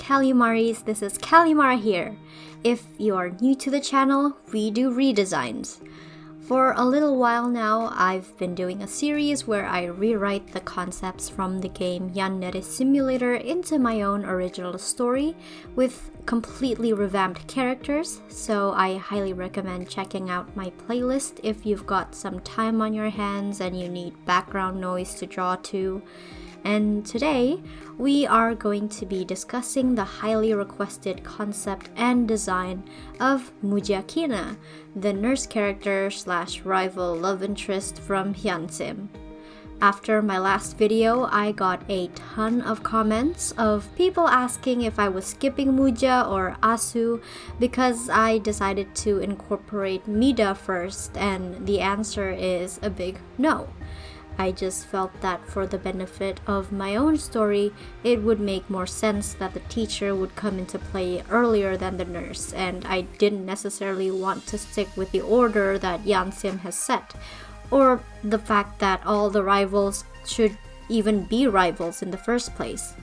Calimaris, this is Calimara here. If you are new to the channel, we do redesigns. For a little while now, I've been doing a series where I rewrite the concepts from the game Yandere Simulator into my own original story with completely revamped characters, so I highly recommend checking out my playlist if you've got some time on your hands and you need background noise to draw to. And today, we are going to be discussing the highly requested concept and design of Muja Kina, the nurse character slash rival love interest from Yansim. After my last video, I got a ton of comments of people asking if I was skipping Muja or Asu because I decided to incorporate Mida first and the answer is a big no. I just felt that for the benefit of my own story, it would make more sense that the teacher would come into play earlier than the nurse, and I didn't necessarily want to stick with the order that Yansim has set, or the fact that all the rivals should even be rivals in the first place.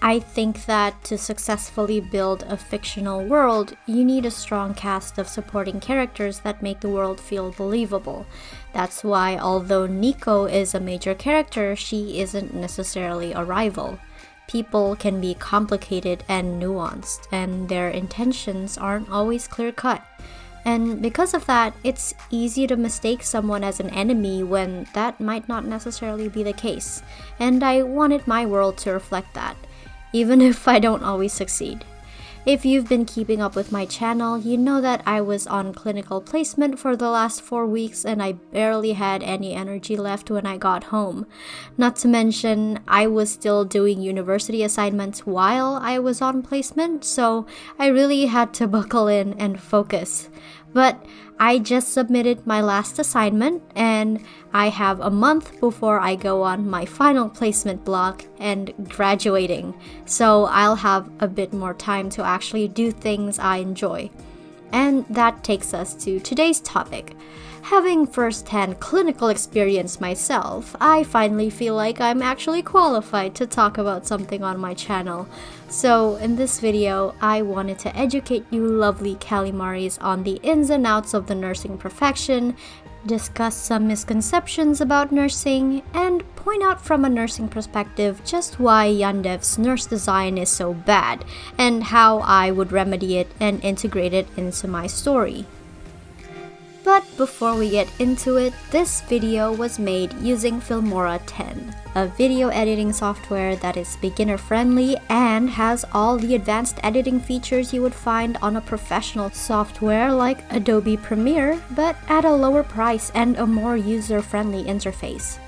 I think that to successfully build a fictional world, you need a strong cast of supporting characters that make the world feel believable. That's why, although Nico is a major character, she isn't necessarily a rival. People can be complicated and nuanced, and their intentions aren't always clear cut. And because of that, it's easy to mistake someone as an enemy when that might not necessarily be the case. And I wanted my world to reflect that even if I don't always succeed. If you've been keeping up with my channel, you know that I was on clinical placement for the last 4 weeks and I barely had any energy left when I got home. Not to mention, I was still doing university assignments while I was on placement, so I really had to buckle in and focus. But I just submitted my last assignment and I have a month before I go on my final placement block and graduating, so I'll have a bit more time to actually do things I enjoy. And that takes us to today's topic. Having first-hand clinical experience myself, I finally feel like I'm actually qualified to talk about something on my channel. So in this video, I wanted to educate you lovely Calimaris on the ins and outs of the nursing profession, discuss some misconceptions about nursing, and point out from a nursing perspective just why Yandev's nurse design is so bad, and how I would remedy it and integrate it into my story. But before we get into it, this video was made using Filmora 10, a video editing software that is beginner friendly and has all the advanced editing features you would find on a professional software like Adobe Premiere, but at a lower price and a more user-friendly interface.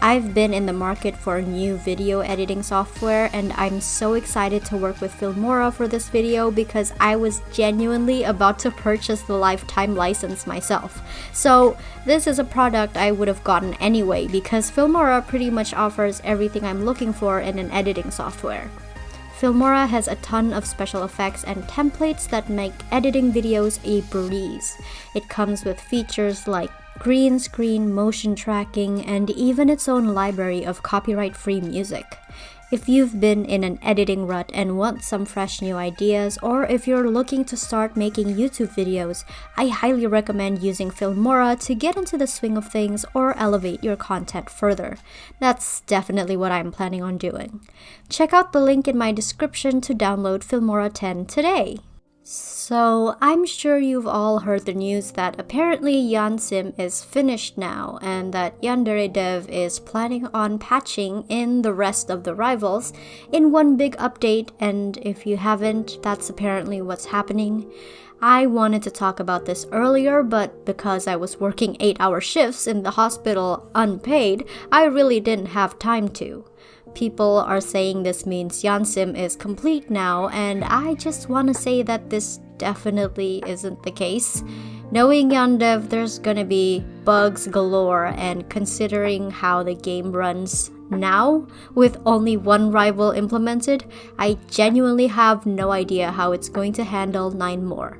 I've been in the market for new video editing software and I'm so excited to work with Filmora for this video because I was genuinely about to purchase the lifetime license myself. So this is a product I would have gotten anyway because Filmora pretty much offers everything I'm looking for in an editing software. Filmora has a ton of special effects and templates that make editing videos a breeze. It comes with features like green screen motion tracking, and even its own library of copyright-free music. If you've been in an editing rut and want some fresh new ideas, or if you're looking to start making YouTube videos, I highly recommend using Filmora to get into the swing of things or elevate your content further. That's definitely what I'm planning on doing. Check out the link in my description to download Filmora 10 today. So, I'm sure you've all heard the news that apparently Yansim is finished now and that Yandere Dev is planning on patching in the rest of the rivals in one big update and if you haven't, that's apparently what's happening. I wanted to talk about this earlier, but because I was working 8 hour shifts in the hospital unpaid, I really didn't have time to. People are saying this means Yansim is complete now, and I just want to say that this definitely isn't the case. Knowing Yandev, there's gonna be bugs galore, and considering how the game runs now, with only one rival implemented, I genuinely have no idea how it's going to handle 9 more.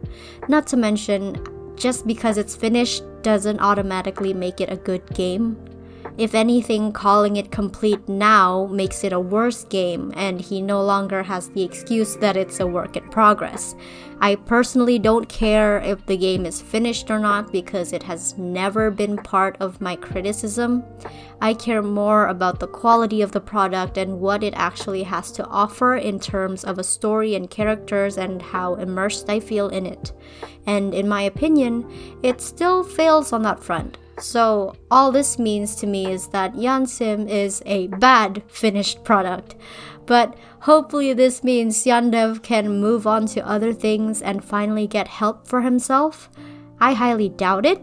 Not to mention, just because it's finished doesn't automatically make it a good game. If anything, calling it complete now makes it a worse game, and he no longer has the excuse that it's a work in progress. I personally don't care if the game is finished or not because it has never been part of my criticism. I care more about the quality of the product and what it actually has to offer in terms of a story and characters and how immersed I feel in it. And in my opinion, it still fails on that front. So, all this means to me is that Yansim is a bad finished product. But hopefully, this means Yandev can move on to other things and finally get help for himself. I highly doubt it.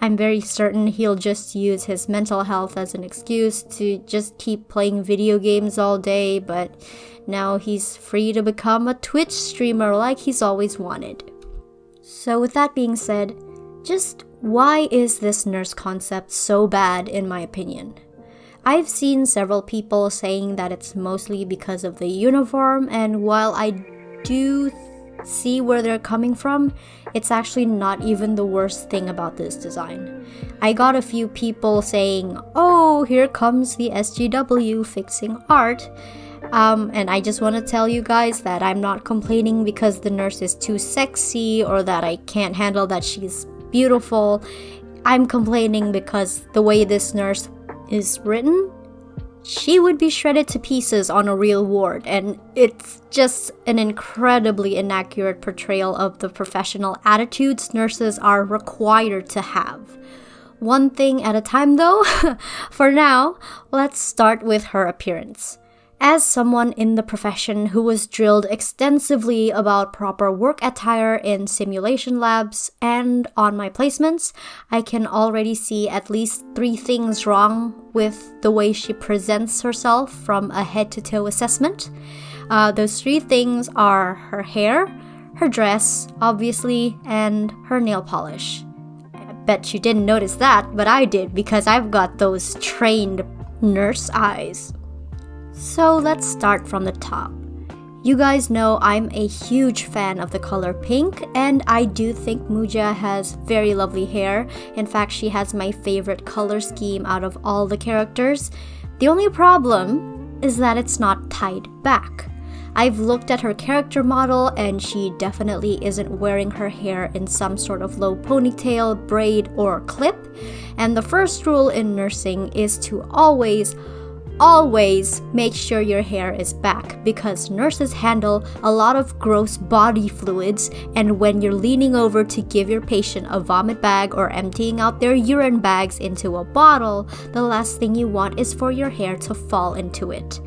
I'm very certain he'll just use his mental health as an excuse to just keep playing video games all day, but now he's free to become a Twitch streamer like he's always wanted. So, with that being said, just why is this nurse concept so bad, in my opinion? I've seen several people saying that it's mostly because of the uniform, and while I do see where they're coming from, it's actually not even the worst thing about this design. I got a few people saying, oh, here comes the SJW fixing art. Um, and I just want to tell you guys that I'm not complaining because the nurse is too sexy or that I can't handle that she's beautiful. I'm complaining because the way this nurse is written, she would be shredded to pieces on a real ward, and it's just an incredibly inaccurate portrayal of the professional attitudes nurses are required to have. One thing at a time, though. For now, let's start with her appearance. As someone in the profession who was drilled extensively about proper work attire in simulation labs and on my placements, I can already see at least three things wrong with the way she presents herself from a head to toe assessment. Uh, those three things are her hair, her dress, obviously, and her nail polish. I bet you didn't notice that, but I did because I've got those trained nurse eyes. So let's start from the top. You guys know I'm a huge fan of the color pink, and I do think Muja has very lovely hair. In fact, she has my favorite color scheme out of all the characters. The only problem is that it's not tied back. I've looked at her character model, and she definitely isn't wearing her hair in some sort of low ponytail, braid, or clip. And the first rule in nursing is to always always make sure your hair is back because nurses handle a lot of gross body fluids and when you're leaning over to give your patient a vomit bag or emptying out their urine bags into a bottle, the last thing you want is for your hair to fall into it.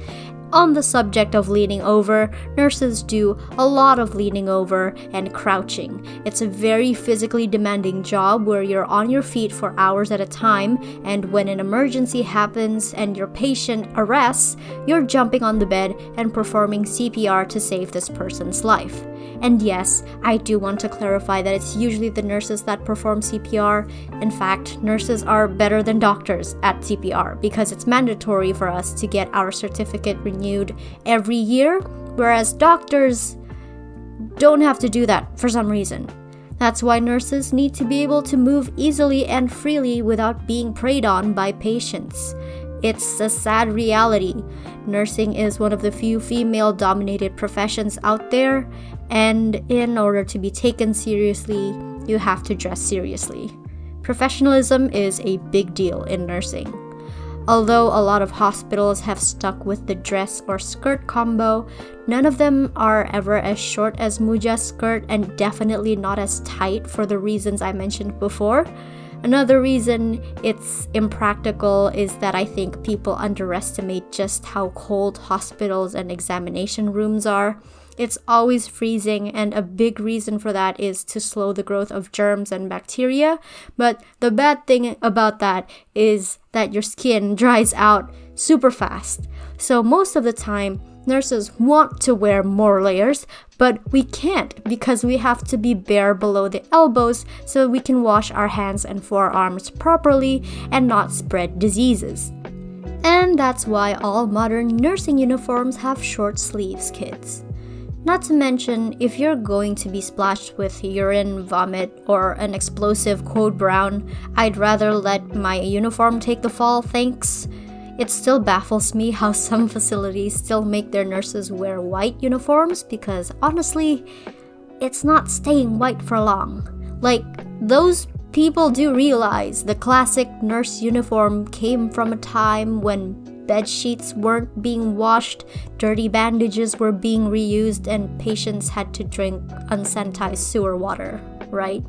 On the subject of leaning over, nurses do a lot of leaning over and crouching. It's a very physically demanding job where you're on your feet for hours at a time, and when an emergency happens and your patient arrests, you're jumping on the bed and performing CPR to save this person's life. And yes, I do want to clarify that it's usually the nurses that perform CPR. In fact, nurses are better than doctors at CPR because it's mandatory for us to get our certificate renewed every year, whereas doctors don't have to do that for some reason. That's why nurses need to be able to move easily and freely without being preyed on by patients. It's a sad reality. Nursing is one of the few female dominated professions out there, and in order to be taken seriously, you have to dress seriously. Professionalism is a big deal in nursing. Although a lot of hospitals have stuck with the dress or skirt combo, none of them are ever as short as Muja's skirt and definitely not as tight for the reasons I mentioned before. Another reason it's impractical is that I think people underestimate just how cold hospitals and examination rooms are. It's always freezing, and a big reason for that is to slow the growth of germs and bacteria. But the bad thing about that is that your skin dries out super fast. So, most of the time, nurses want to wear more layers, but we can't because we have to be bare below the elbows so we can wash our hands and forearms properly and not spread diseases. And that's why all modern nursing uniforms have short sleeves, kids. Not to mention, if you're going to be splashed with urine, vomit, or an explosive code brown, I'd rather let my uniform take the fall, thanks. It still baffles me how some facilities still make their nurses wear white uniforms because honestly, it's not staying white for long. Like, those people do realize the classic nurse uniform came from a time when bed sheets weren't being washed, dirty bandages were being reused, and patients had to drink unsanitized sewer water, right?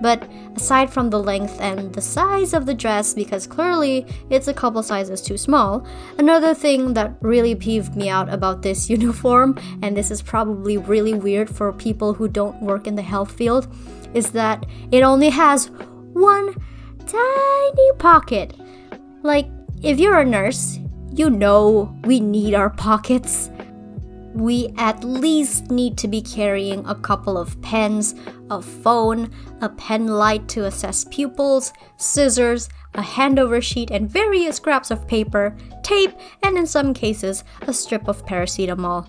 But aside from the length and the size of the dress, because clearly it's a couple sizes too small, another thing that really peeved me out about this uniform, and this is probably really weird for people who don't work in the health field, is that it only has one tiny pocket. Like, if you're a nurse, you know we need our pockets. We at least need to be carrying a couple of pens, a phone, a pen light to assess pupils, scissors, a handover sheet, and various scraps of paper, tape, and in some cases, a strip of paracetamol.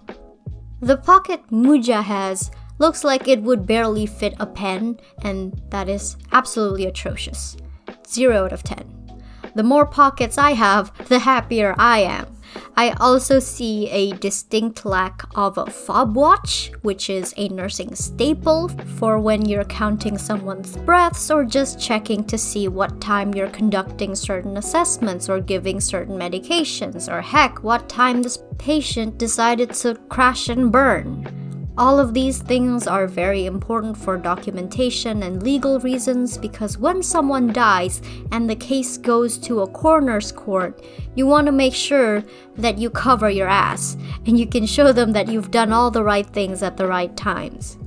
The pocket Muja has looks like it would barely fit a pen, and that is absolutely atrocious. 0 out of 10. The more pockets I have, the happier I am. I also see a distinct lack of a fob watch, which is a nursing staple for when you're counting someone's breaths or just checking to see what time you're conducting certain assessments or giving certain medications, or heck, what time this patient decided to crash and burn. All of these things are very important for documentation and legal reasons because when someone dies and the case goes to a coroner's court, you want to make sure that you cover your ass and you can show them that you've done all the right things at the right times.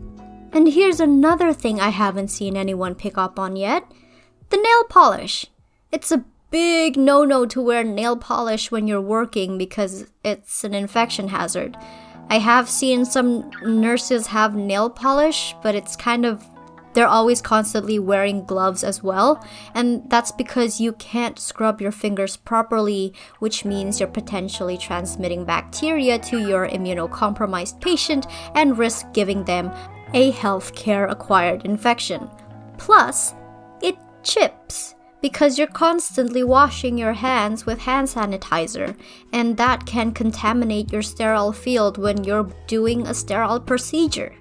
And here's another thing I haven't seen anyone pick up on yet the nail polish. It's a big no no to wear nail polish when you're working because it's an infection hazard. I have seen some nurses have nail polish, but it's kind of they're always constantly wearing gloves as well, and that's because you can't scrub your fingers properly, which means you're potentially transmitting bacteria to your immunocompromised patient and risk giving them a healthcare acquired infection. Plus, it chips because you're constantly washing your hands with hand sanitizer, and that can contaminate your sterile field when you're doing a sterile procedure.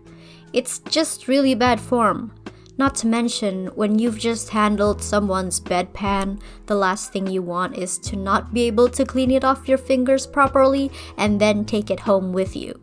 It's just really bad form. Not to mention, when you've just handled someone's bedpan, the last thing you want is to not be able to clean it off your fingers properly and then take it home with you.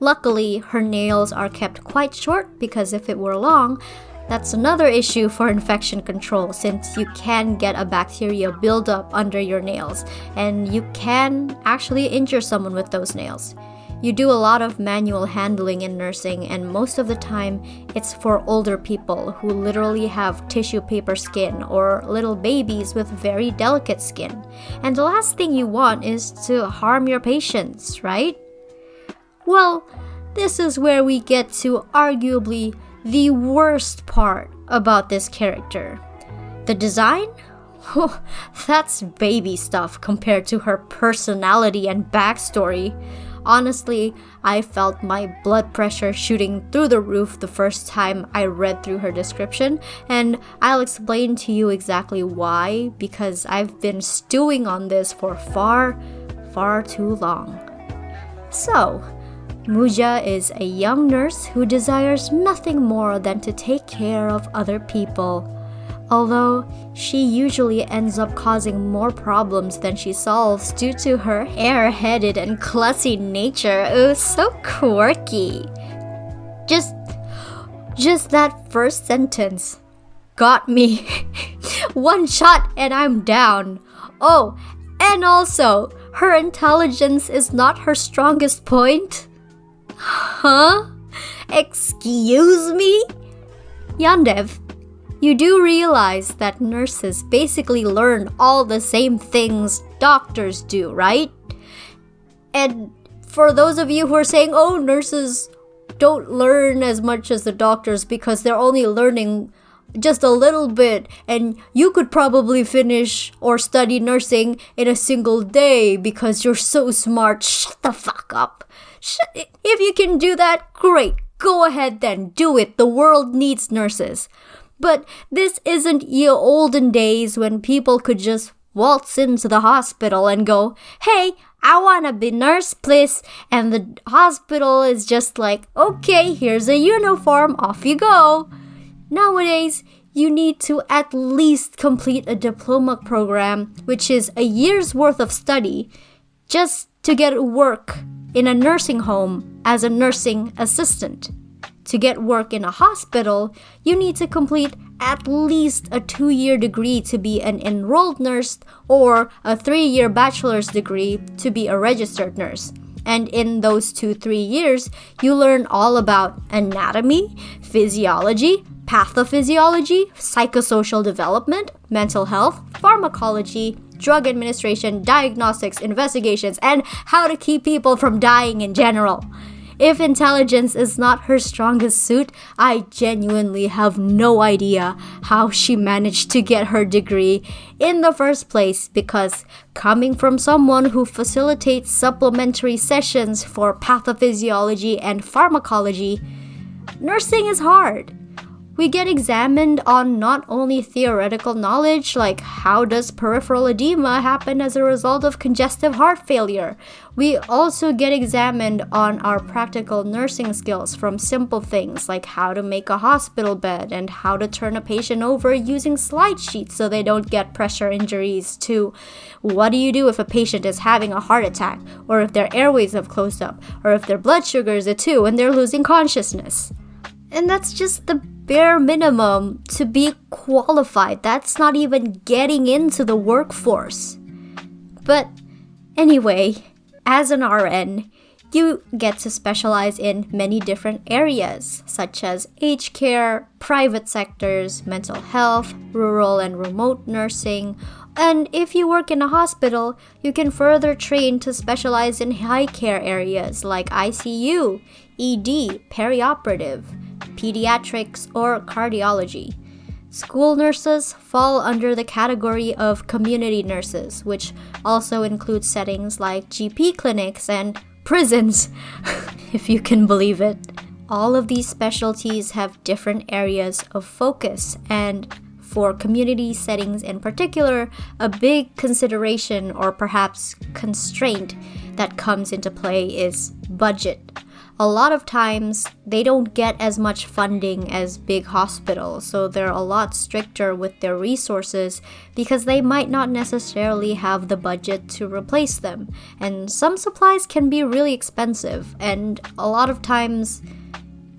Luckily, her nails are kept quite short because if it were long, that's another issue for infection control since you can get a bacteria buildup under your nails and you can actually injure someone with those nails. You do a lot of manual handling in nursing, and most of the time, it's for older people who literally have tissue paper skin or little babies with very delicate skin. And the last thing you want is to harm your patients, right? Well, this is where we get to arguably the worst part about this character. The design? That's baby stuff compared to her personality and backstory. Honestly, I felt my blood pressure shooting through the roof the first time I read through her description, and I'll explain to you exactly why because I've been stewing on this for far, far too long. So, Muja is a young nurse who desires nothing more than to take care of other people. Although she usually ends up causing more problems than she solves due to her airheaded and clussy nature. Oh, so quirky. Just just that first sentence got me. One shot and I'm down. Oh, and also, her intelligence is not her strongest point. Huh? Excuse me? Yandev, you do realize that nurses basically learn all the same things doctors do, right? And for those of you who are saying, oh, nurses don't learn as much as the doctors because they're only learning just a little bit, and you could probably finish or study nursing in a single day because you're so smart. Shut the fuck up. If you can do that, great. Go ahead then, do it. The world needs nurses. But this isn't ye olden days when people could just waltz into the hospital and go, Hey, I wanna be nurse, please. And the hospital is just like, Okay, here's a uniform, off you go. Nowadays, you need to at least complete a diploma program, which is a year's worth of study, just to get work in a nursing home as a nursing assistant. To get work in a hospital, you need to complete at least a two year degree to be an enrolled nurse or a three year bachelor's degree to be a registered nurse. And in those two, three years, you learn all about anatomy, physiology, pathophysiology, psychosocial development, mental health, pharmacology, drug administration, diagnostics, investigations, and how to keep people from dying in general. If intelligence is not her strongest suit, I genuinely have no idea how she managed to get her degree in the first place because coming from someone who facilitates supplementary sessions for pathophysiology and pharmacology, nursing is hard we get examined on not only theoretical knowledge, like how does peripheral edema happen as a result of congestive heart failure, we also get examined on our practical nursing skills from simple things like how to make a hospital bed and how to turn a patient over using slide sheets so they don't get pressure injuries, to what do you do if a patient is having a heart attack, or if their airways have closed up, or if their blood sugar is a 2 and they're losing consciousness. And that's just the bare minimum to be qualified. That's not even getting into the workforce. But anyway, as an RN, you get to specialize in many different areas, such as aged care, private sectors, mental health, rural and remote nursing. And if you work in a hospital, you can further train to specialize in high care areas like ICU, ED, perioperative pediatrics, or cardiology. School nurses fall under the category of community nurses, which also includes settings like GP clinics and prisons, if you can believe it. All of these specialties have different areas of focus, and for community settings in particular, a big consideration or perhaps constraint that comes into play is budget a lot of times they don't get as much funding as big hospitals, so they're a lot stricter with their resources because they might not necessarily have the budget to replace them. And some supplies can be really expensive, and a lot of times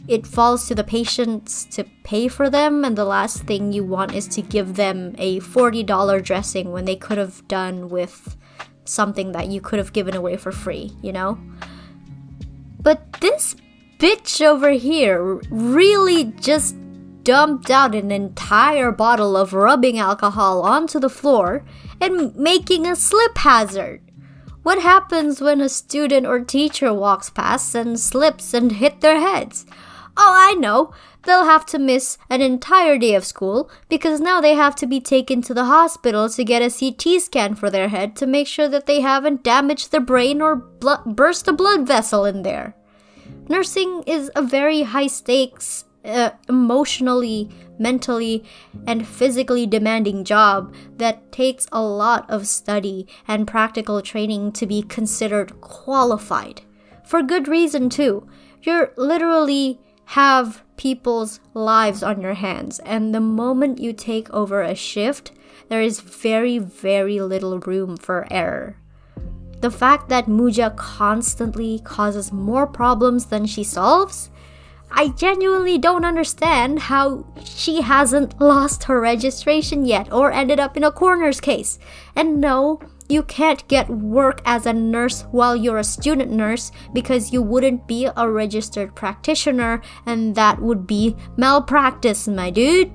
it falls to the patients to pay for them, and the last thing you want is to give them a $40 dressing when they could have done with something that you could have given away for free, you know? But this bitch over here really just dumped out an entire bottle of rubbing alcohol onto the floor and making a slip hazard. What happens when a student or teacher walks past and slips and hit their heads? Oh, I know. They'll have to miss an entire day of school because now they have to be taken to the hospital to get a CT scan for their head to make sure that they haven't damaged their brain or burst a blood vessel in there. Nursing is a very high stakes, uh, emotionally, mentally, and physically demanding job that takes a lot of study and practical training to be considered qualified. For good reason, too. You're literally have people's lives on your hands. And the moment you take over a shift, there is very, very little room for error. The fact that Muja constantly causes more problems than she solves? I genuinely don't understand how she hasn't lost her registration yet or ended up in a coroner's case. And no, you can't get work as a nurse while you're a student nurse because you wouldn't be a registered practitioner and that would be malpractice, my dude.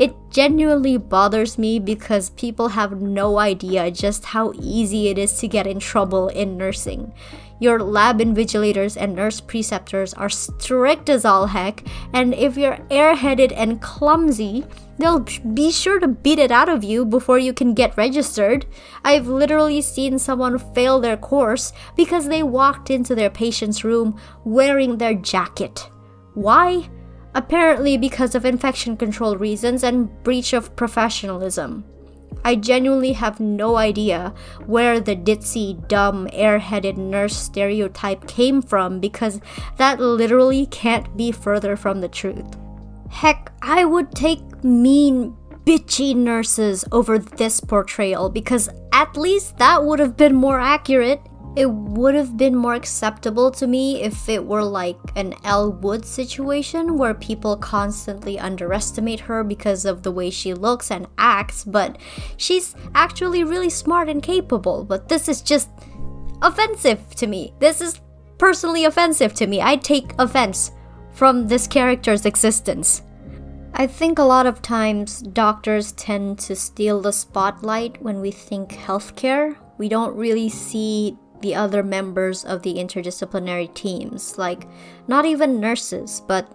It genuinely bothers me because people have no idea just how easy it is to get in trouble in nursing. your lab invigilators and nurse preceptors are strict as all heck, and if you're airheaded and clumsy, they'll be sure to beat it out of you before you can get registered. I've literally seen someone fail their course because they walked into their patient's room wearing their jacket. Why? Apparently because of infection control reasons and breach of professionalism. I genuinely have no idea where the ditzy, dumb, airheaded nurse stereotype came from because that literally can't be further from the truth. Heck, I would take mean, bitchy nurses over this portrayal because at least that would have been more accurate. It would have been more acceptable to me if it were like an Elle situation where people constantly underestimate her because of the way she looks and acts, but she's actually really smart and capable. But this is just offensive to me. This is personally offensive to me. I take offense from this character's existence. I think a lot of times doctors tend to steal the spotlight when we think healthcare. We don't really see the other members of the interdisciplinary teams, like not even nurses, but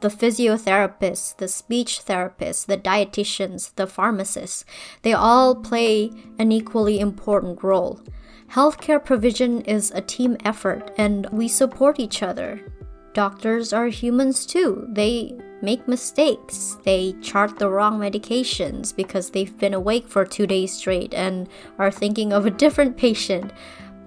the physiotherapists, the speech therapists, the dietitians, the pharmacists, they all play an equally important role. Healthcare provision is a team effort and we support each other. Doctors are humans too. They make mistakes. They chart the wrong medications because they've been awake for two days straight and are thinking of a different patient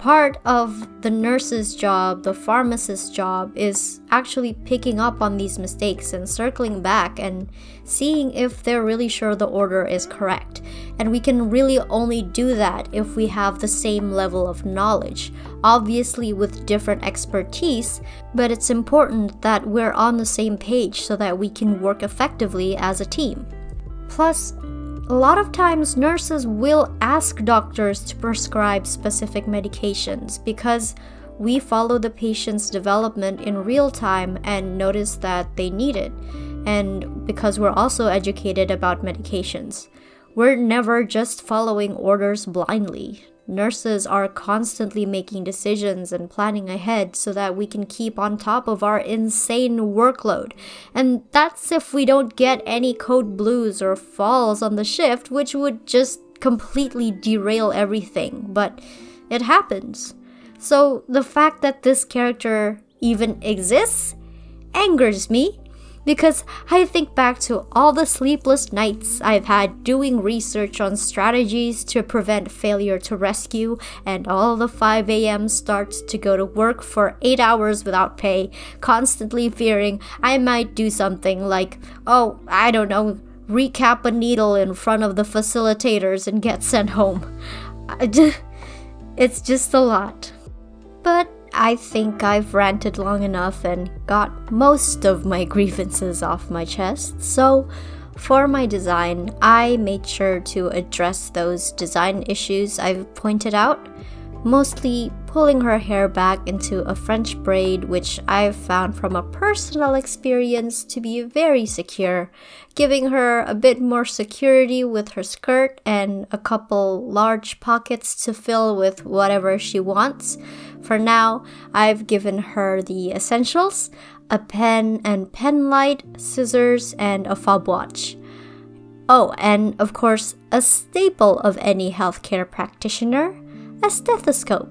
part of the nurse's job, the pharmacist's job, is actually picking up on these mistakes and circling back and seeing if they're really sure the order is correct. And we can really only do that if we have the same level of knowledge, obviously with different expertise, but it's important that we're on the same page so that we can work effectively as a team. Plus, a lot of times, nurses will ask doctors to prescribe specific medications because we follow the patient's development in real time and notice that they need it, and because we're also educated about medications. We're never just following orders blindly. Nurses are constantly making decisions and planning ahead so that we can keep on top of our insane workload. And that's if we don't get any code blues or falls on the shift, which would just completely derail everything. But it happens. So the fact that this character even exists angers me because I think back to all the sleepless nights I've had doing research on strategies to prevent failure to rescue, and all the 5 a.m. starts to go to work for 8 hours without pay, constantly fearing I might do something like, oh, I don't know, recap a needle in front of the facilitators and get sent home. it's just a lot. But I think I've ranted long enough and got most of my grievances off my chest, so for my design, I made sure to address those design issues I've pointed out, mostly pulling her hair back into a French braid, which I've found from a personal experience to be very secure, giving her a bit more security with her skirt and a couple large pockets to fill with whatever she wants. For now, I've given her the essentials a pen and pen light, scissors, and a fob watch. Oh, and of course, a staple of any healthcare practitioner a stethoscope.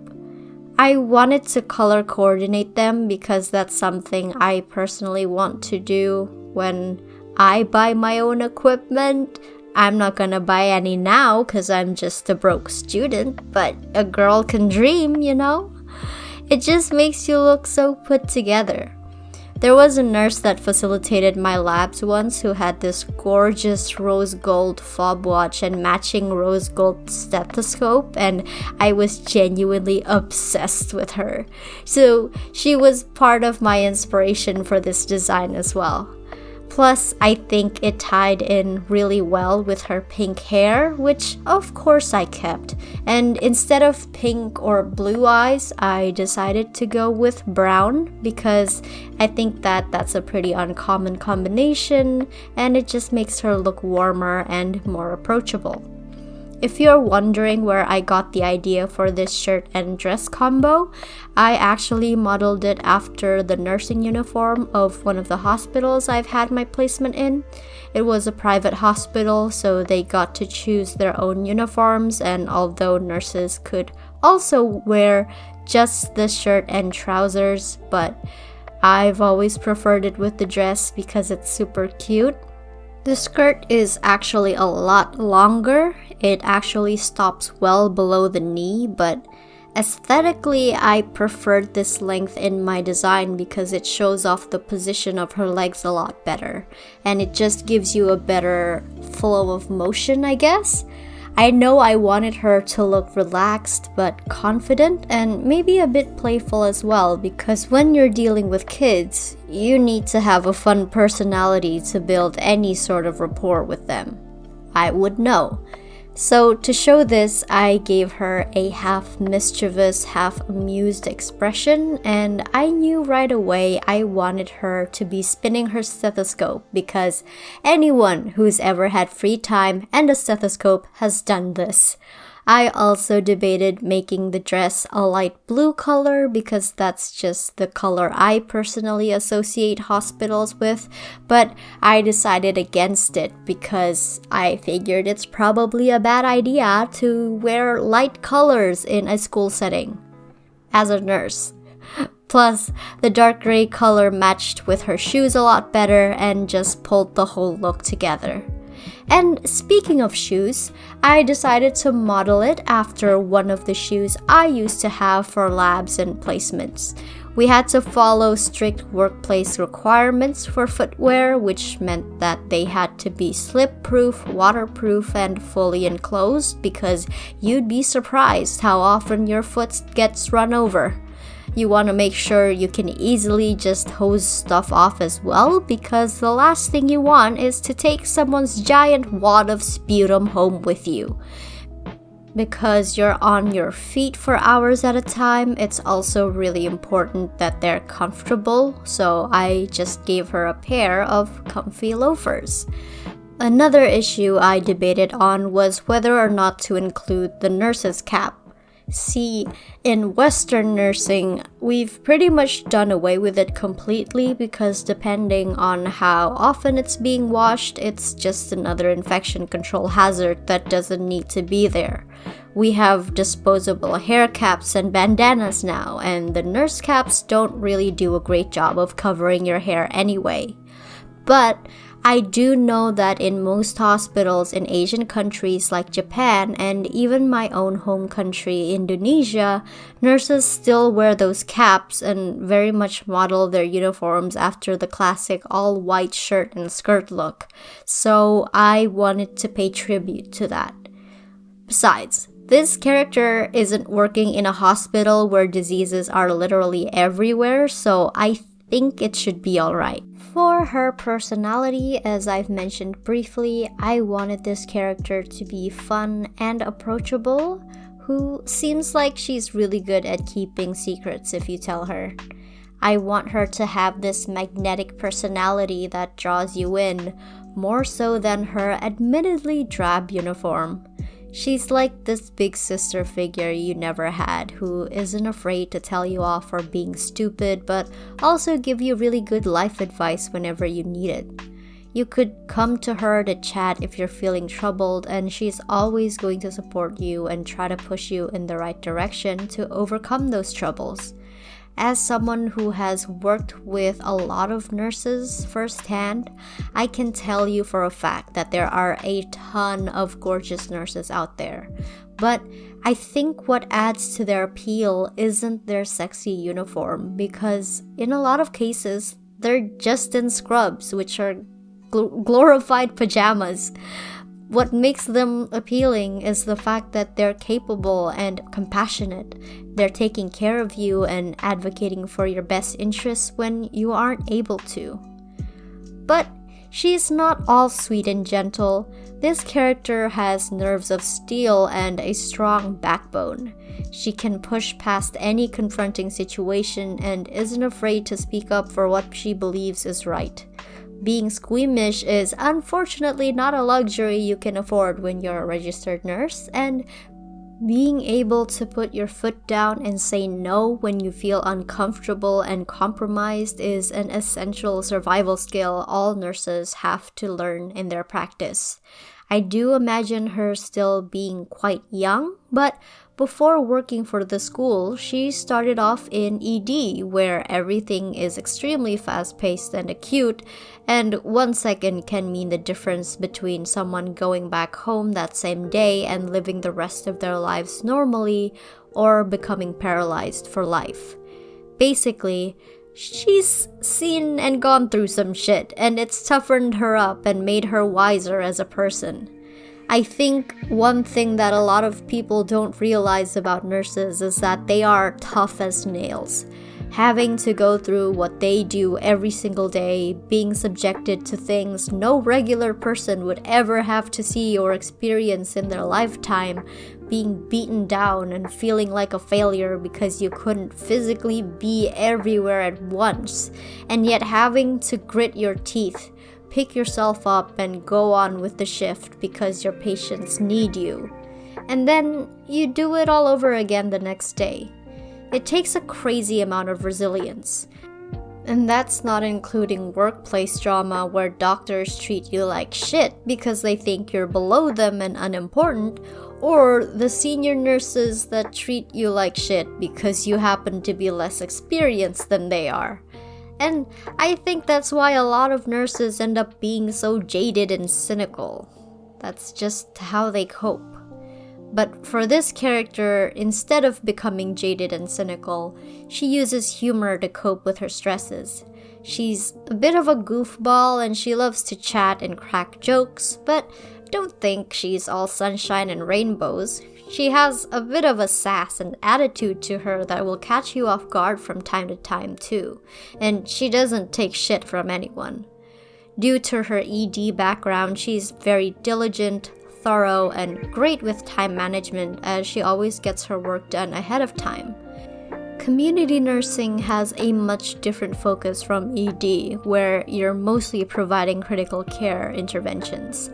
I wanted to color coordinate them because that's something I personally want to do when I buy my own equipment. I'm not gonna buy any now because I'm just a broke student, but a girl can dream, you know? It just makes you look so put together. There was a nurse that facilitated my labs once who had this gorgeous rose gold fob watch and matching rose gold stethoscope, and I was genuinely obsessed with her. So she was part of my inspiration for this design as well. Plus, I think it tied in really well with her pink hair, which of course I kept. And instead of pink or blue eyes, I decided to go with brown because I think that that's a pretty uncommon combination and it just makes her look warmer and more approachable. If you're wondering where I got the idea for this shirt and dress combo, I actually modeled it after the nursing uniform of one of the hospitals I've had my placement in. It was a private hospital, so they got to choose their own uniforms, and although nurses could also wear just the shirt and trousers, but I've always preferred it with the dress because it's super cute. The skirt is actually a lot longer. It actually stops well below the knee, but aesthetically, I preferred this length in my design because it shows off the position of her legs a lot better. And it just gives you a better flow of motion, I guess. I know I wanted her to look relaxed but confident and maybe a bit playful as well because when you're dealing with kids, you need to have a fun personality to build any sort of rapport with them. I would know. So, to show this, I gave her a half mischievous, half amused expression, and I knew right away I wanted her to be spinning her stethoscope because anyone who's ever had free time and a stethoscope has done this. I also debated making the dress a light blue color because that's just the color I personally associate hospitals with, but I decided against it because I figured it's probably a bad idea to wear light colors in a school setting. As a nurse, Plus, the dark gray color matched with her shoes a lot better and just pulled the whole look together. And speaking of shoes, I decided to model it after one of the shoes I used to have for labs and placements. We had to follow strict workplace requirements for footwear, which meant that they had to be slip proof, waterproof, and fully enclosed because you'd be surprised how often your foot gets run over you want to make sure you can easily just hose stuff off as well because the last thing you want is to take someone's giant wad of sputum home with you. Because you're on your feet for hours at a time, it's also really important that they're comfortable, so I just gave her a pair of comfy loafers. Another issue I debated on was whether or not to include the nurse's cap See, in Western nursing, we've pretty much done away with it completely because depending on how often it's being washed, it's just another infection control hazard that doesn't need to be there. We have disposable hair caps and bandanas now, and the nurse caps don't really do a great job of covering your hair anyway. But I do know that in most hospitals in Asian countries like Japan and even my own home country, Indonesia, nurses still wear those caps and very much model their uniforms after the classic all white shirt and skirt look. So I wanted to pay tribute to that. Besides, this character isn't working in a hospital where diseases are literally everywhere, so I think it should be alright. For her personality, as I've mentioned briefly, I wanted this character to be fun and approachable, who seems like she's really good at keeping secrets if you tell her. I want her to have this magnetic personality that draws you in, more so than her admittedly drab uniform. She's like this big sister figure you never had who isn't afraid to tell you off for being stupid but also give you really good life advice whenever you need it. You could come to her to chat if you're feeling troubled, and she's always going to support you and try to push you in the right direction to overcome those troubles as someone who has worked with a lot of nurses firsthand, I can tell you for a fact that there are a ton of gorgeous nurses out there. But I think what adds to their appeal isn't their sexy uniform, because in a lot of cases, they're just in scrubs, which are gl- glorified pajamas. What makes them appealing is the fact that they're capable and compassionate. They're taking care of you and advocating for your best interests when you aren't able to. But she's not all sweet and gentle. This character has nerves of steel and a strong backbone. She can push past any confronting situation and isn't afraid to speak up for what she believes is right. Being squeamish is unfortunately not a luxury you can afford when you're a registered nurse, and being able to put your foot down and say no when you feel uncomfortable and compromised is an essential survival skill all nurses have to learn in their practice. I do imagine her still being quite young, but before working for the school, she started off in ED, where everything is extremely fast paced and acute, and one second can mean the difference between someone going back home that same day and living the rest of their lives normally, or becoming paralyzed for life. Basically, she's seen and gone through some shit, and it's toughened her up and made her wiser as a person. I think one thing that a lot of people don't realize about nurses is that they are tough as nails. Having to go through what they do every single day, being subjected to things no regular person would ever have to see or experience in their lifetime, being beaten down and feeling like a failure because you couldn't physically be everywhere at once, and yet having to grit your teeth pick yourself up and go on with the shift because your patients need you. And then you do it all over again the next day. It takes a crazy amount of resilience. And that's not including workplace drama where doctors treat you like shit because they think you're below them and unimportant, or the senior nurses that treat you like shit because you happen to be less experienced than they are. And I think that's why a lot of nurses end up being so jaded and cynical. That's just how they cope. But for this character, instead of becoming jaded and cynical, she uses humor to cope with her stresses. She's a bit of a goofball and she loves to chat and crack jokes, but don't think she's all sunshine and rainbows. She has a bit of a sass and attitude to her that will catch you off guard from time to time, too, and she doesn't take shit from anyone. Due to her ED background, she's very diligent, thorough, and great with time management as she always gets her work done ahead of time. Community nursing has a much different focus from ED, where you're mostly providing critical care interventions.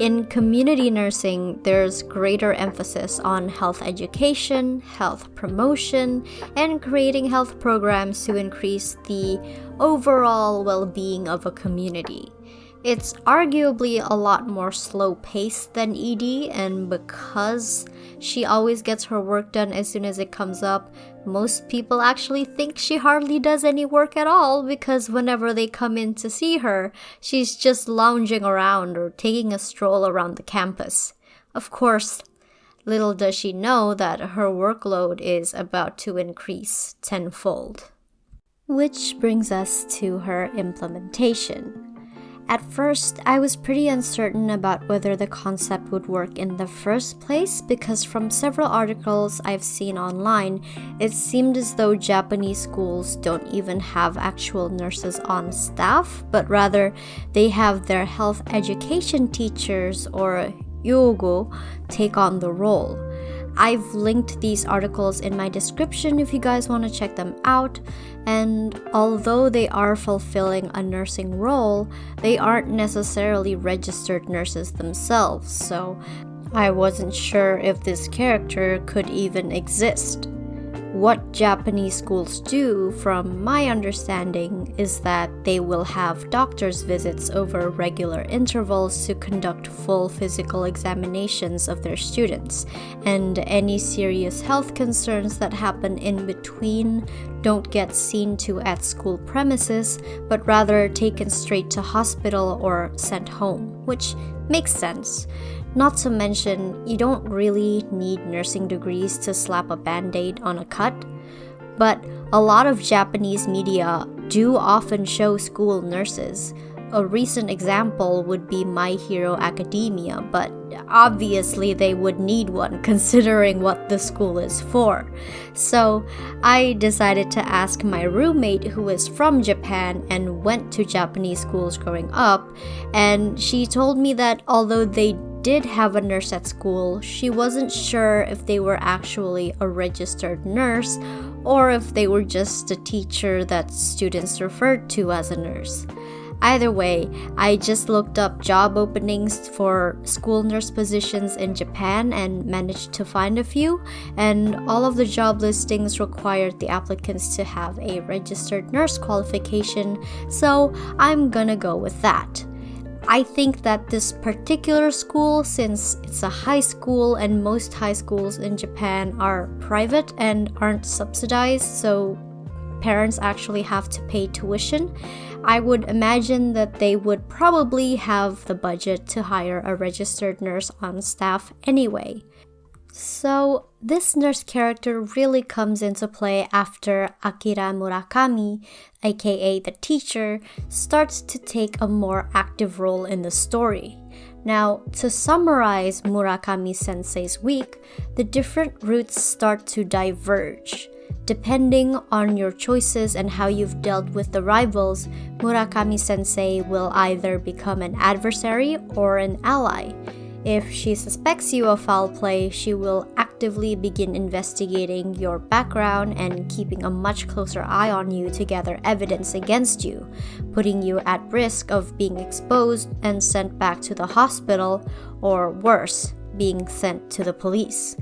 In community nursing, there's greater emphasis on health education, health promotion, and creating health programs to increase the overall well being of a community. It's arguably a lot more slow paced than ED, and because she always gets her work done as soon as it comes up, most people actually think she hardly does any work at all because whenever they come in to see her, she's just lounging around or taking a stroll around the campus. Of course, little does she know that her workload is about to increase tenfold. Which brings us to her implementation. At first, I was pretty uncertain about whether the concept would work in the first place because from several articles I've seen online, it seemed as though Japanese schools don't even have actual nurses on staff, but rather they have their health education teachers or yogo take on the role. I've linked these articles in my description if you guys want to check them out. And although they are fulfilling a nursing role, they aren't necessarily registered nurses themselves, so I wasn't sure if this character could even exist. What Japanese schools do, from my understanding, is that they will have doctor's visits over regular intervals to conduct full physical examinations of their students, and any serious health concerns that happen in between don't get seen to at school premises, but rather taken straight to hospital or sent home, which makes sense. Not to mention, you don't really need nursing degrees to slap a band aid on a cut. But a lot of Japanese media do often show school nurses. A recent example would be My Hero Academia, but obviously they would need one considering what the school is for. So I decided to ask my roommate, who is from Japan and went to Japanese schools growing up, and she told me that although they did have a nurse at school, she wasn't sure if they were actually a registered nurse or if they were just a teacher that students referred to as a nurse. Either way, I just looked up job openings for school nurse positions in Japan and managed to find a few, and all of the job listings required the applicants to have a registered nurse qualification, so I'm gonna go with that. I think that this particular school, since it's a high school and most high schools in Japan are private and aren't subsidized, so parents actually have to pay tuition, I would imagine that they would probably have the budget to hire a registered nurse on staff anyway. So, this nurse character really comes into play after Akira Murakami, aka the teacher, starts to take a more active role in the story. Now, to summarize Murakami sensei's week, the different routes start to diverge. Depending on your choices and how you've dealt with the rivals, Murakami sensei will either become an adversary or an ally. If she suspects you of foul play, she will actively begin investigating your background and keeping a much closer eye on you to gather evidence against you, putting you at risk of being exposed and sent back to the hospital, or worse, being sent to the police.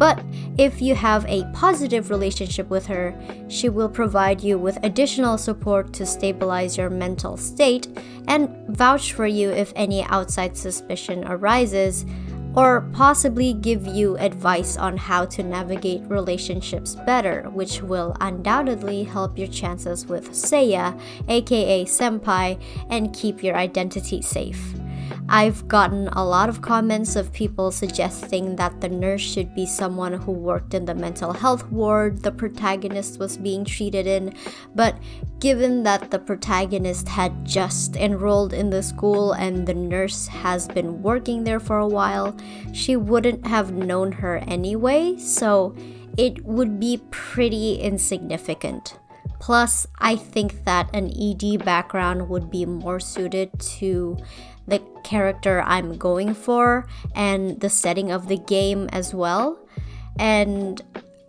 But if you have a positive relationship with her, she will provide you with additional support to stabilize your mental state and vouch for you if any outside suspicion arises, or possibly give you advice on how to navigate relationships better, which will undoubtedly help your chances with Seiya, aka Senpai, and keep your identity safe. I've gotten a lot of comments of people suggesting that the nurse should be someone who worked in the mental health ward the protagonist was being treated in, but given that the protagonist had just enrolled in the school and the nurse has been working there for a while, she wouldn't have known her anyway, so it would be pretty insignificant. Plus, I think that an ED background would be more suited to the character I'm going for and the setting of the game as well. And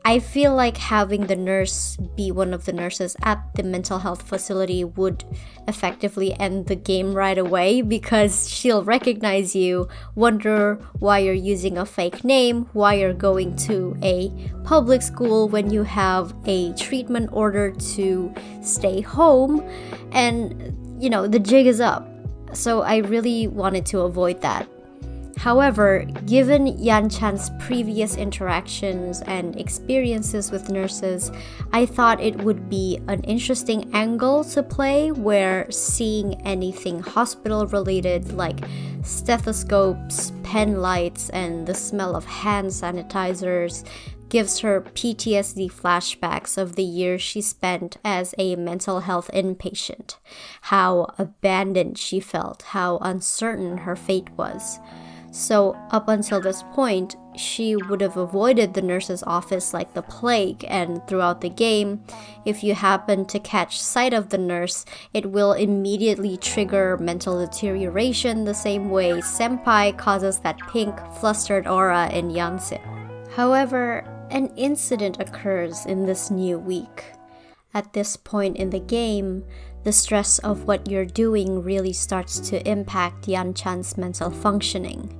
I feel like having the nurse be one of the nurses at the mental health facility would effectively end the game right away because she'll recognize you, wonder why you're using a fake name, why you're going to a public school when you have a treatment order to stay home, and you know, the jig is up so I really wanted to avoid that. However, given Yan Chan's previous interactions and experiences with nurses, I thought it would be an interesting angle to play where seeing anything hospital related like stethoscopes, pen lights, and the smell of hand sanitizers gives her PTSD flashbacks of the years she spent as a mental health inpatient, how abandoned she felt, how uncertain her fate was. So, up until this point, she would have avoided the nurse's office like the plague, and throughout the game, if you happen to catch sight of the nurse, it will immediately trigger mental deterioration the same way Senpai causes that pink, flustered aura in Yansim. However, an incident occurs in this new week. At this point in the game, the stress of what you're doing really starts to impact Yan Chan's mental functioning.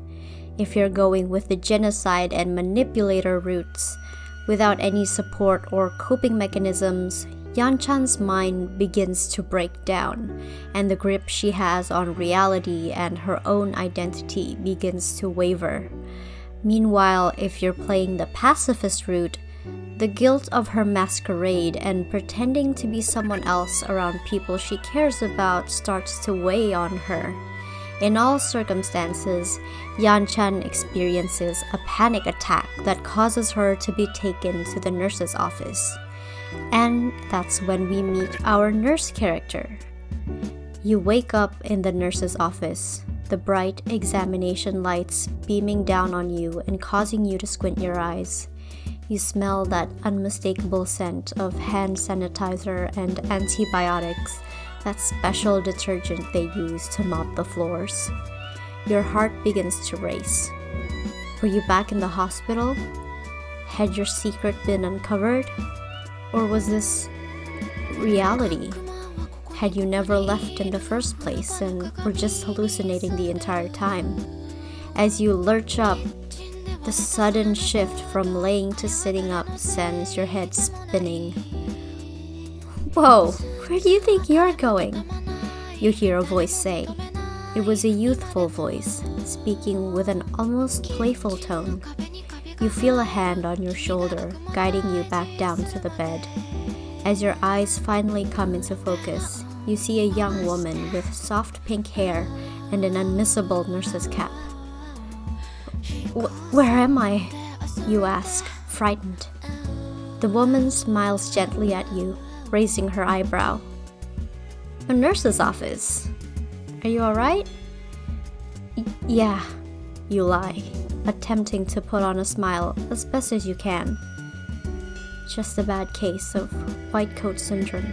If you're going with the genocide and manipulator routes, without any support or coping mechanisms, Yan Chan's mind begins to break down, and the grip she has on reality and her own identity begins to waver. Meanwhile, if you're playing the pacifist route, the guilt of her masquerade and pretending to be someone else around people she cares about starts to weigh on her. In all circumstances, Yan Chan experiences a panic attack that causes her to be taken to the nurse's office. And that's when we meet our nurse character. You wake up in the nurse's office, the bright examination lights beaming down on you and causing you to squint your eyes. You smell that unmistakable scent of hand sanitizer and antibiotics, that special detergent they use to mop the floors. Your heart begins to race. Were you back in the hospital? Had your secret been uncovered? Or was this reality? Had you never left in the first place and were just hallucinating the entire time? As you lurch up, the sudden shift from laying to sitting up sends your head spinning. Whoa, where do you think you're going? You hear a voice say. It was a youthful voice, speaking with an almost playful tone. You feel a hand on your shoulder, guiding you back down to the bed. As your eyes finally come into focus, you see a young woman with soft pink hair and an unmissable nurse's cap. Where am I? You ask, frightened. The woman smiles gently at you, raising her eyebrow. A nurse's office, are you alright? yeah, you lie, attempting to put on a smile as best as you can. Just a bad case of white coat syndrome.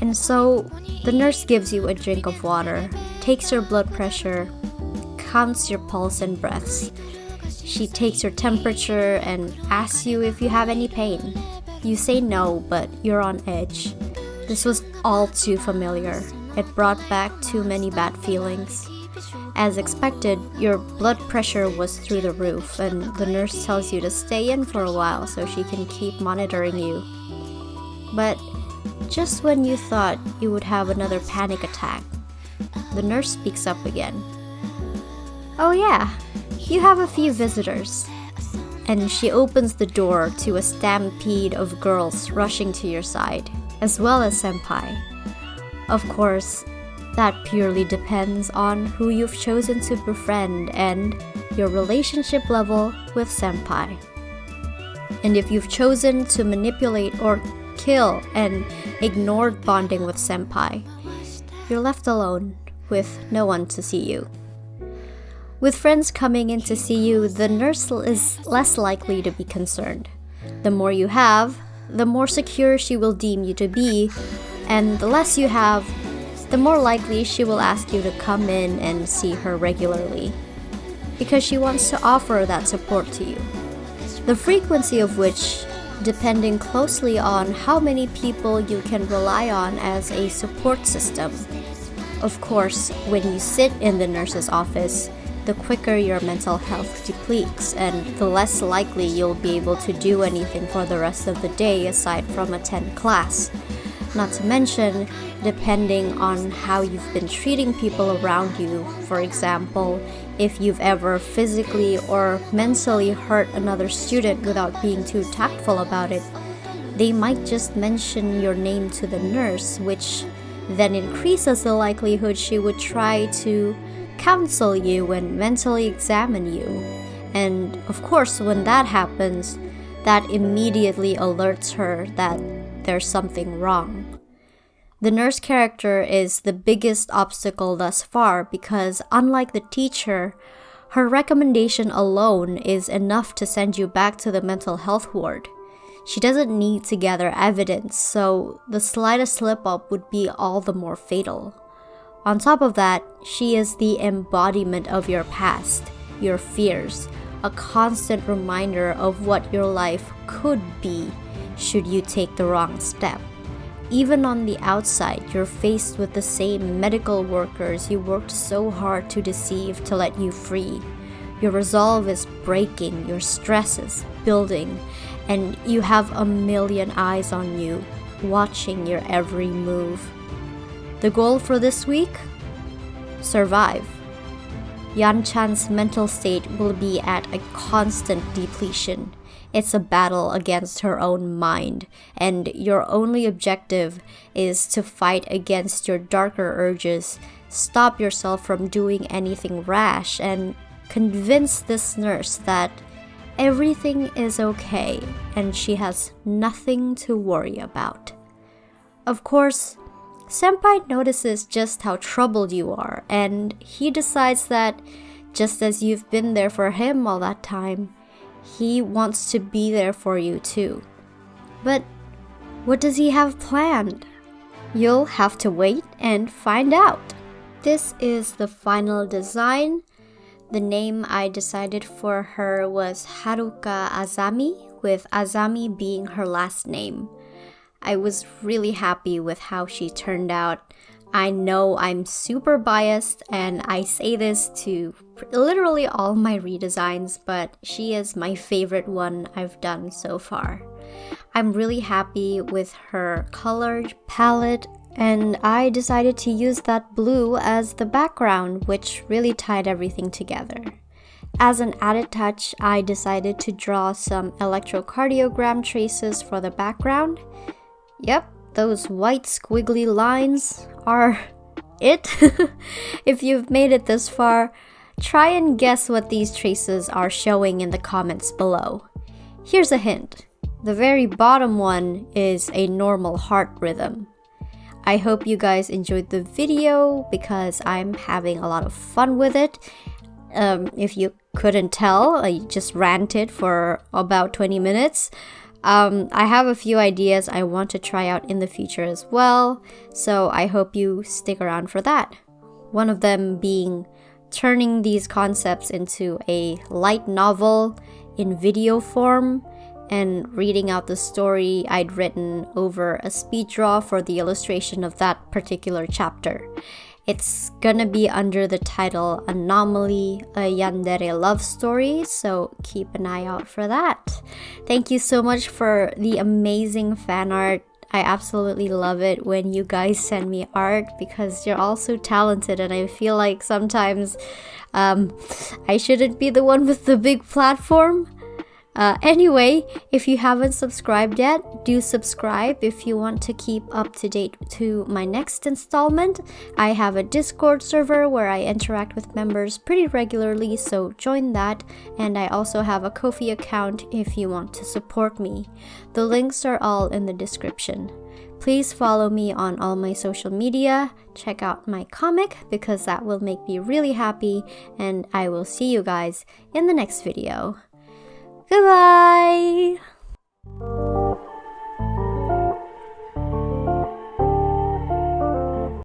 And so, the nurse gives you a drink of water, takes your blood pressure, counts your pulse and breaths. She takes your temperature and asks you if you have any pain. You say no, but you're on edge. This was all too familiar, it brought back too many bad feelings. As expected, your blood pressure was through the roof, and the nurse tells you to stay in for a while so she can keep monitoring you. But just when you thought you would have another panic attack, the nurse speaks up again. Oh, yeah, you have a few visitors. And she opens the door to a stampede of girls rushing to your side, as well as Senpai. Of course, that purely depends on who you've chosen to befriend and your relationship level with Senpai. And if you've chosen to manipulate or kill and ignored bonding with Senpai, you're left alone with no one to see you. With friends coming in to see you, the nurse is less likely to be concerned. The more you have, the more secure she will deem you to be and the less you have, the more likely she will ask you to come in and see her regularly, because she wants to offer that support to you. The frequency of which depending closely on how many people you can rely on as a support system. Of course, when you sit in the nurse's office, the quicker your mental health depletes and the less likely you'll be able to do anything for the rest of the day aside from attend class. Not to mention, depending on how you've been treating people around you. For example, if you've ever physically or mentally hurt another student without being too tactful about it, they might just mention your name to the nurse, which then increases the likelihood she would try to counsel you and mentally examine you. And of course, when that happens, that immediately alerts her that there's something wrong. The nurse character is the biggest obstacle thus far because, unlike the teacher, her recommendation alone is enough to send you back to the mental health ward. She doesn't need to gather evidence, so the slightest slip up would be all the more fatal. On top of that, she is the embodiment of your past, your fears, a constant reminder of what your life could be should you take the wrong step. Even on the outside, you're faced with the same medical workers you worked so hard to deceive to let you free. Your resolve is breaking, your stress is building, and you have a million eyes on you, watching your every move. The goal for this week? Survive. Yan Chan's mental state will be at a constant depletion. It's a battle against her own mind, and your only objective is to fight against your darker urges, stop yourself from doing anything rash, and convince this nurse that everything is okay and she has nothing to worry about. Of course, Senpai notices just how troubled you are, and he decides that just as you've been there for him all that time, he wants to be there for you too. But what does he have planned? You'll have to wait and find out. This is the final design. The name I decided for her was Haruka Azami, with Azami being her last name. I was really happy with how she turned out. I know I'm super biased and I say this to literally all my redesigns, but she is my favorite one I've done so far. I'm really happy with her color palette and I decided to use that blue as the background, which really tied everything together. As an added touch, I decided to draw some electrocardiogram traces for the background. Yep, those white squiggly lines are it. if you've made it this far, try and guess what these traces are showing in the comments below. Here's a hint. The very bottom one is a normal heart rhythm. I hope you guys enjoyed the video because I'm having a lot of fun with it. Um, if you couldn't tell, I just ranted for about 20 minutes. Um, I have a few ideas I want to try out in the future as well, so I hope you stick around for that. One of them being turning these concepts into a light novel in video form and reading out the story I'd written over a speed draw for the illustration of that particular chapter. It's gonna be under the title Anomaly, a Yandere love story, so keep an eye out for that. Thank you so much for the amazing fan art. I absolutely love it when you guys send me art because you're all so talented, and I feel like sometimes um, I shouldn't be the one with the big platform. Uh, anyway, if you haven't subscribed yet, do subscribe if you want to keep up to date to my next installment. I have a Discord server where I interact with members pretty regularly, so join that. And I also have a Ko-fi account if you want to support me. The links are all in the description. Please follow me on all my social media, check out my comic because that will make me really happy, and I will see you guys in the next video. Goodbye.